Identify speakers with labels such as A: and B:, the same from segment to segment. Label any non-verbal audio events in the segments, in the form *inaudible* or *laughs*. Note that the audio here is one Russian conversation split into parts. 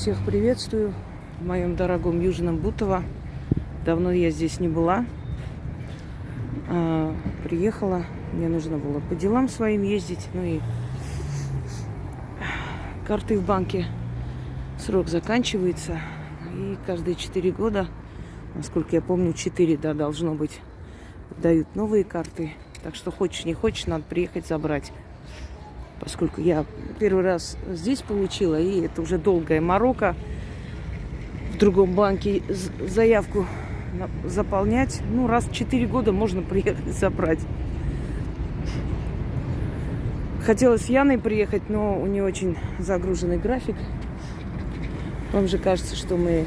A: Всех приветствую в моем дорогом Южном Бутово. Давно я здесь не была. А, приехала. Мне нужно было по делам своим ездить. Ну и карты в банке. Срок заканчивается. И каждые 4 года, насколько я помню, 4, да, должно быть, дают новые карты. Так что хочешь, не хочешь, надо приехать забрать поскольку я первый раз здесь получила, и это уже долгая морока в другом банке заявку заполнять. Ну, раз в 4 года можно *laughs* приехать забрать. Хотелось с Яной приехать, но у нее очень загруженный график. Вам же кажется, что мы...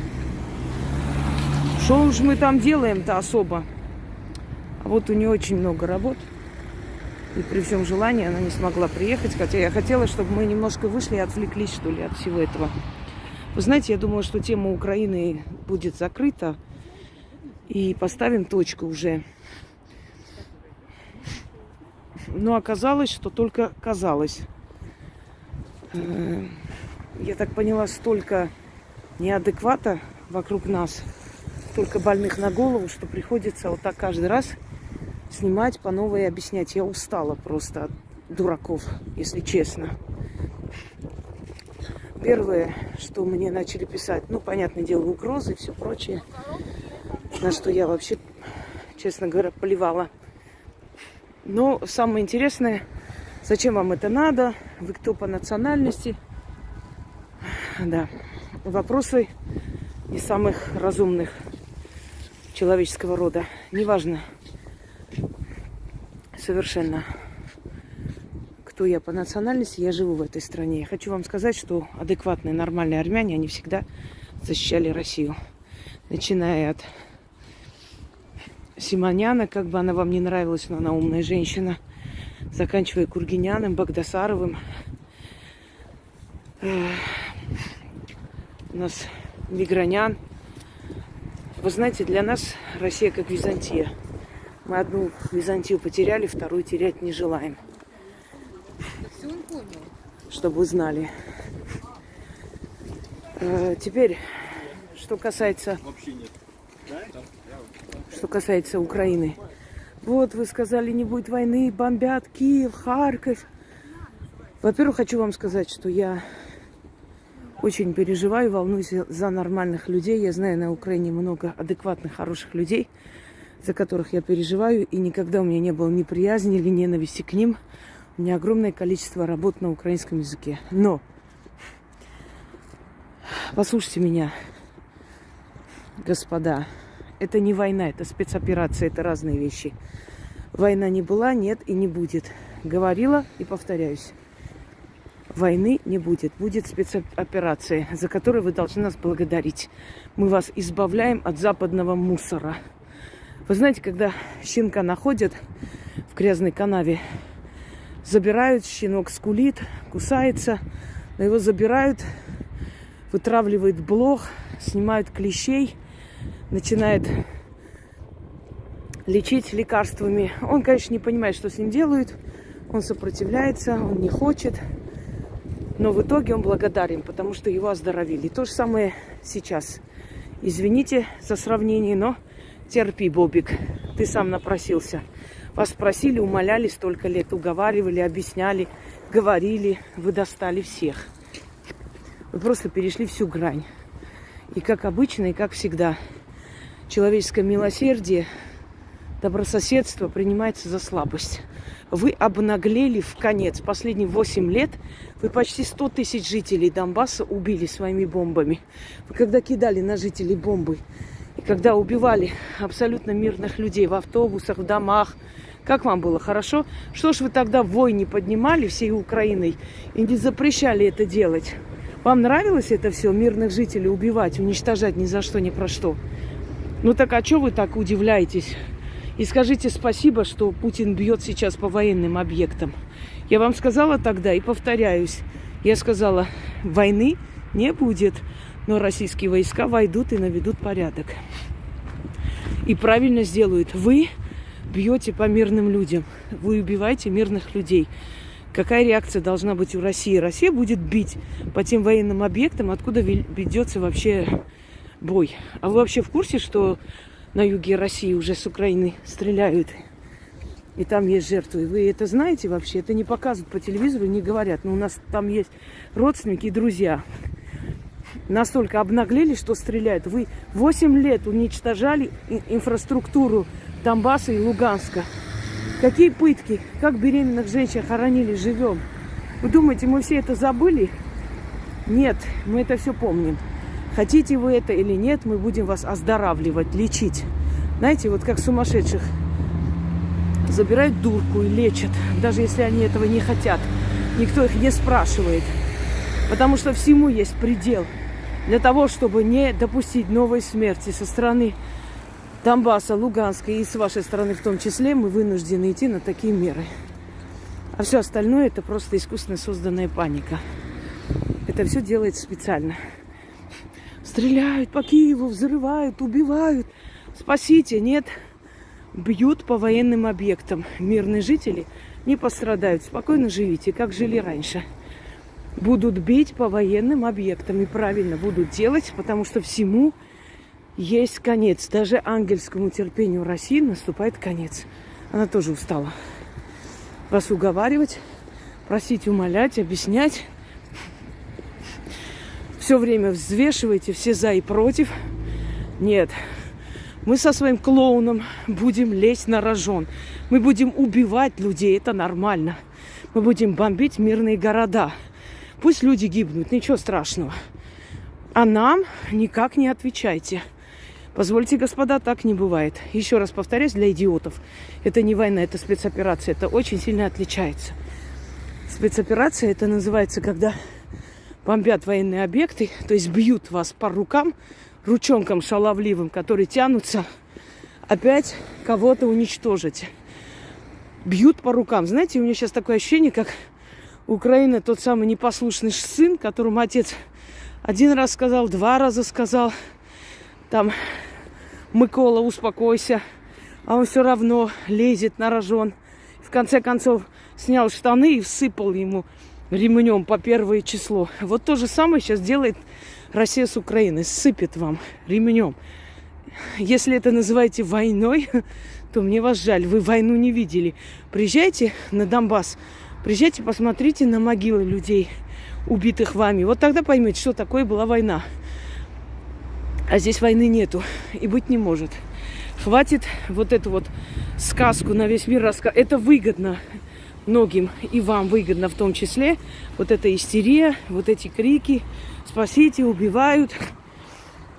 A: Что уж мы там делаем-то особо? А вот у нее очень много работ. И при всем желании она не смогла приехать, хотя я хотела, чтобы мы немножко вышли и отвлеклись, что ли, от всего этого. Вы знаете, я думала, что тема Украины будет закрыта, и поставим точку уже. Но оказалось, что только казалось. Э, я так поняла, столько неадеквата вокруг нас, столько больных на голову, что приходится вот так каждый раз снимать по новой и объяснять. Я устала просто от дураков, если честно. Первое, что мне начали писать, ну, понятное дело, угрозы и все прочее, на что я вообще, честно говоря, поливала. Но самое интересное, зачем вам это надо, вы кто по национальности. Да, вопросы не самых разумных человеческого рода. Неважно, совершенно, кто я по национальности, я живу в этой стране. Я хочу вам сказать, что адекватные, нормальные армяне, они всегда защищали Россию. Начиная от Симоняна, как бы она вам не нравилась, но она умная женщина, заканчивая Кургиняным, Багдасаровым. У нас Мигранян. Вы знаете, для нас Россия как Византия – мы одну Византию потеряли, вторую терять не желаем. Чтобы вы знали. Э, теперь, что касается... Что касается Украины. Вот вы сказали, не будет войны, бомбят Киев, Харьков. Во-первых, хочу вам сказать, что я очень переживаю, волнуюсь за нормальных людей. Я знаю на Украине много адекватных, хороших людей за которых я переживаю, и никогда у меня не было ни приязни или ненависти к ним. У меня огромное количество работ на украинском языке. Но, послушайте меня, господа, это не война, это спецоперация, это разные вещи. Война не была, нет и не будет. Говорила и повторяюсь. Войны не будет. Будет спецоперация, за которую вы должны нас благодарить. Мы вас избавляем от западного мусора. Вы знаете, когда щенка находят в грязной канаве, забирают, щенок скулит, кусается, но его забирают, вытравливают блох, снимают клещей, начинает лечить лекарствами. Он, конечно, не понимает, что с ним делают, он сопротивляется, он не хочет, но в итоге он благодарен, потому что его оздоровили. То же самое сейчас. Извините за сравнение, но Терпи, Бобик, ты сам напросился. Вас просили, умоляли столько лет, уговаривали, объясняли, говорили, вы достали всех. Вы просто перешли всю грань. И как обычно, и как всегда, человеческое милосердие, добрососедство принимается за слабость. Вы обнаглели в конец. Последние 8 лет вы почти 100 тысяч жителей Донбасса убили своими бомбами. Вы когда кидали на жителей бомбы, когда убивали абсолютно мирных людей в автобусах, в домах, как вам было? Хорошо? Что ж вы тогда вой не поднимали всей Украиной и не запрещали это делать? Вам нравилось это все, мирных жителей убивать, уничтожать ни за что, ни про что? Ну так а что вы так удивляетесь? И скажите спасибо, что Путин бьет сейчас по военным объектам. Я вам сказала тогда и повторяюсь. Я сказала, войны не будет но российские войска войдут и наведут порядок. И правильно сделают. Вы бьете по мирным людям. Вы убиваете мирных людей. какая реакция должна быть у России. Россия будет бить по тем военным объектам, откуда ведется вообще бой. А вы вообще в курсе, что на юге России уже с Украины стреляют? И там есть жертвы. Вы это знаете вообще? Это не показывают по телевизору, не говорят. Но у нас там есть родственники и друзья. Настолько обнаглели, что стреляют. Вы 8 лет уничтожали инфраструктуру Донбасса и Луганска. Какие пытки, как беременных женщин хоронили живем. Вы думаете, мы все это забыли? Нет, мы это все помним. Хотите вы это или нет, мы будем вас оздоравливать, лечить. Знаете, вот как сумасшедших забирают дурку и лечат, даже если они этого не хотят. Никто их не спрашивает. Потому что всему есть предел. Для того, чтобы не допустить новой смерти со стороны Донбасса, Луганска и с вашей стороны в том числе, мы вынуждены идти на такие меры. А все остальное это просто искусственно созданная паника. Это все делается специально. Стреляют по Киеву, взрывают, убивают. Спасите, нет бьют по военным объектам. Мирные жители не пострадают. Спокойно живите, как жили раньше. Будут бить по военным объектам. И правильно будут делать, потому что всему есть конец. Даже ангельскому терпению России наступает конец. Она тоже устала. Вас уговаривать, просить, умолять, объяснять. Все время взвешивайте все за и против. Нет, мы со своим клоуном будем лезть на рожон. Мы будем убивать людей, это нормально. Мы будем бомбить мирные города. Пусть люди гибнут, ничего страшного. А нам никак не отвечайте. Позвольте, господа, так не бывает. Еще раз повторяюсь, для идиотов. Это не война, это спецоперация. Это очень сильно отличается. Спецоперация это называется, когда бомбят военные объекты, то есть бьют вас по рукам, ручонкам шаловливым, которые тянутся опять кого-то уничтожить. Бьют по рукам. Знаете, у меня сейчас такое ощущение, как Украина тот самый непослушный сын, которому отец один раз сказал, два раза сказал, там, Микола, успокойся, а он все равно лезет на рожон. В конце концов, снял штаны и всыпал ему ремнем по первое число. Вот то же самое сейчас делает Россия с Украиной сыпет вам ремнем. Если это называете войной, *laughs* то мне вас жаль. Вы войну не видели. Приезжайте на Донбасс, приезжайте, посмотрите на могилы людей, убитых вами. Вот тогда поймете, что такое была война. А здесь войны нету и быть не может. Хватит вот эту вот сказку на весь мир рассказывать. Это выгодно многим и вам выгодно в том числе. Вот эта истерия, вот эти крики, спасите, убивают.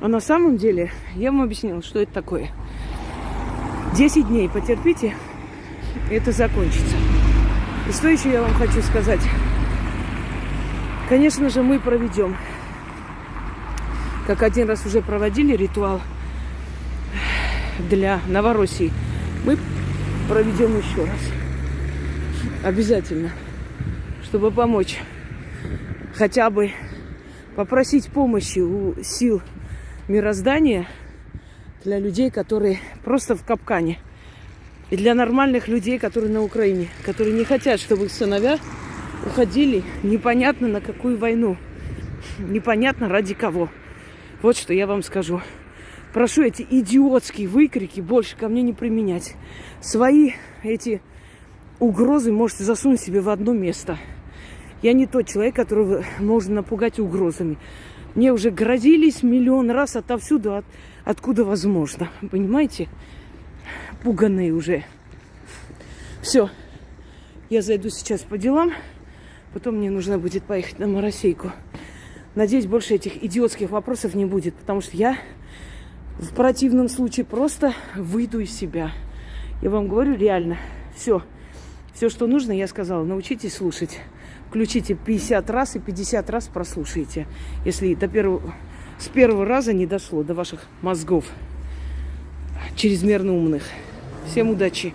A: А на самом деле, я вам объяснила, что это такое. Десять дней потерпите, и это закончится. И что еще я вам хочу сказать? Конечно же, мы проведем, как один раз уже проводили ритуал для Новороссии, мы проведем еще раз. Обязательно, чтобы помочь хотя бы попросить помощи у сил мироздания для людей, которые просто в капкане. И для нормальных людей, которые на Украине, которые не хотят, чтобы их сыновья уходили непонятно на какую войну. Непонятно ради кого. Вот что я вам скажу. Прошу эти идиотские выкрики больше ко мне не применять. Свои эти угрозы можете засунуть себе в одно место – я не тот человек, которого можно напугать угрозами. Мне уже грозились миллион раз отовсюду, от, откуда возможно. Понимаете? Пуганные уже. Все. Я зайду сейчас по делам. Потом мне нужно будет поехать на Моросейку. Надеюсь, больше этих идиотских вопросов не будет, потому что я в противном случае просто выйду из себя. Я вам говорю реально. Все. Все, что нужно, я сказала. Научитесь слушать включите 50 раз и 50 раз прослушайте, если до первого, с первого раза не дошло до ваших мозгов чрезмерно умных. Всем удачи!